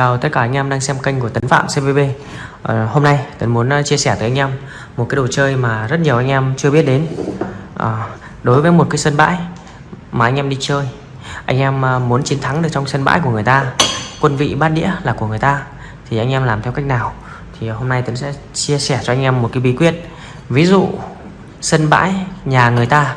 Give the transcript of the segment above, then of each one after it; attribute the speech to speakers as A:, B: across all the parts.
A: Chào tất cả anh em đang xem kênh của Tấn Phạm CVB à, ờ, Hôm nay Tấn muốn ờ, chia sẻ tới anh em một cái đồ chơi mà rất nhiều anh em chưa biết đến. À, Đối với một cái sân bãi mà anh em đi chơi Anh em muốn chiến thắng được trong sân bãi của người ta Quân vị bát đĩa là của người ta Thì anh em làm theo cách nào? Thì hôm nay Tấn sẽ chia sẻ cho anh em một cái bí quyết. Ví dụ sân bãi nhà người ta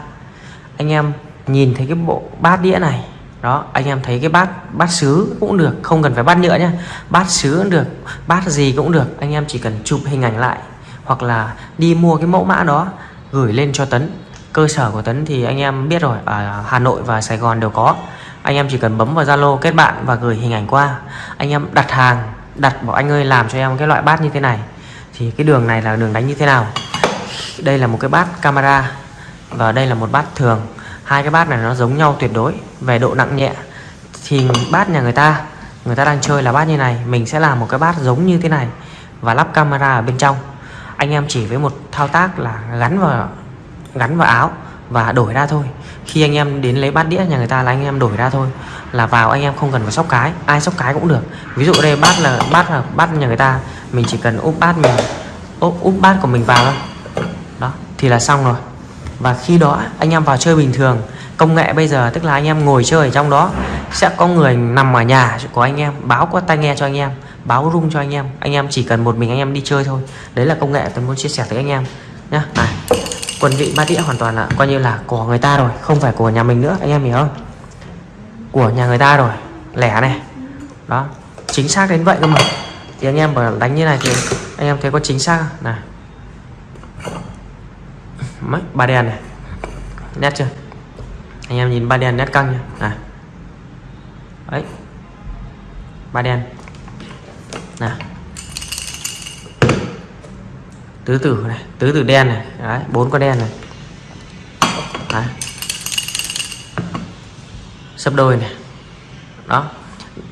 A: Anh em nhìn thấy cái bộ bát đĩa này đó, anh em thấy cái bát bát sứ cũng được, không cần phải bát nhựa nhé bát sứ cũng được, bát gì cũng được. Anh em chỉ cần chụp hình ảnh lại, hoặc là đi mua cái mẫu mã đó, gửi lên cho Tấn. Cơ sở của Tấn thì anh em biết rồi, ở Hà Nội và Sài Gòn đều có. Anh em chỉ cần bấm vào Zalo kết bạn và gửi hình ảnh qua. Anh em đặt hàng, đặt bảo anh ơi làm cho em cái loại bát như thế này. Thì cái đường này là đường đánh như thế nào? Đây là một cái bát camera và đây là một bát thường hai cái bát này nó giống nhau tuyệt đối. Về độ nặng nhẹ thì bát nhà người ta người ta đang chơi là bát như này mình sẽ làm một cái bát giống như thế này và lắp camera ở bên trong. Anh em chỉ với một thao tác là gắn vào gắn vào áo và đổi ra thôi. Khi anh em đến lấy bát đĩa nhà người ta là anh em đổi ra thôi. Là vào anh em không cần phải sóc cái ai sóc cái cũng được. Ví dụ đây bát là bát là bát nhà người ta mình chỉ cần úp bát mình úp, úp bát của mình vào thôi. Đó thì là xong rồi và khi đó, anh em vào chơi bình thường. Công nghệ bây giờ, tức là anh em ngồi chơi ở trong đó, sẽ có người nằm ở nhà của anh em, báo qua tai nghe cho anh em, báo rung cho anh em. Anh em chỉ cần một mình anh em đi chơi thôi. Đấy là công nghệ tôi muốn chia sẻ tới anh em nhá. Này, quân vị ba đĩa hoàn toàn là coi như là của người ta rồi, không phải của nhà mình nữa, anh em hiểu không? Của nhà người ta rồi, lẻ này. Đó, chính xác đến vậy cơ mà. Thì anh em mà đánh như này thì anh em thấy có chính xác không? này mấy? Ba đen này. Nét chưa? Anh em nhìn ba đen nét căng nhá à. Ấy. Ba đen. Nè tứ tử này, tứ tử đen này. Đấy, bốn con đen này. Đấy. sấp đôi này. Đó.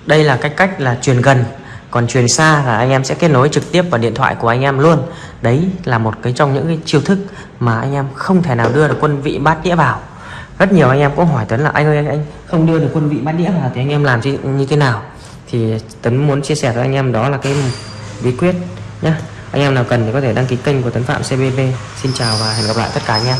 A: Đây là cách cách là truyền gần còn truyền xa là anh em sẽ kết nối trực tiếp vào điện thoại của anh em luôn. Đấy là một cái trong những cái chiêu thức mà anh em không thể nào đưa được quân vị bát đĩa vào. Rất nhiều anh em cũng hỏi Tấn là anh ơi anh, anh không đưa được quân vị bát đĩa vào thì anh em làm như, như thế nào? Thì Tấn muốn chia sẻ với anh em đó là cái bí quyết nhé anh em nào cần thì có thể đăng ký kênh của Tấn Phạm CBV xin chào và hẹn gặp lại tất cả anh em.